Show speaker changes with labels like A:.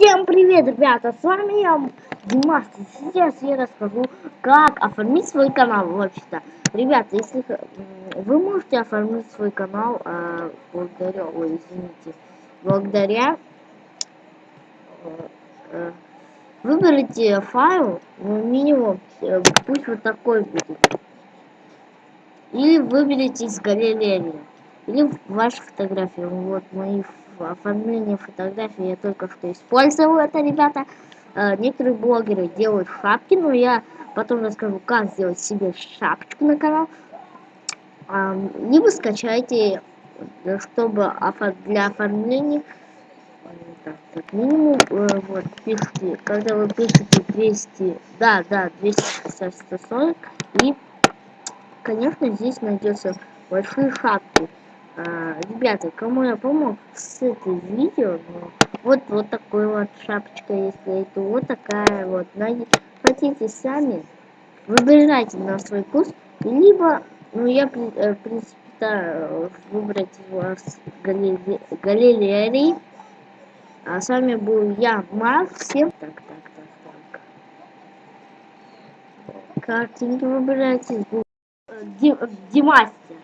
A: Всем привет, ребята! С вами я, Димас. Сейчас я расскажу, как оформить свой канал вообще-то. Ребята, если вы можете оформить свой канал э, благодаря, ой, извините, благодаря э, э, выберите файл, ну, минимум, э, пусть вот такой будет. Или выберите из галереи. Или ваши фотографии. Вот мои оформление фотографий я только что использовал это, ребята. Э, некоторые блогеры делают шапки, но я потом расскажу, как сделать себе шапочку на канал. Э, либо скачайте, чтобы для оформления так, так, минимум, э, вот, пишите, когда вы пишете 200, да, да, 260, 140, и, конечно, здесь найдется большие шапки. А, ребята, кому я помог с этой видео, ну, вот, вот такой вот шапочка, если это вот такая вот, найдите, хотите сами, выбирайте на свой вкус, либо, ну, я, э, в принципе, да, выбрать его с галереи, а с вами был я, Марк, всем так, так, так, так, картинки выбирайте, Димастер.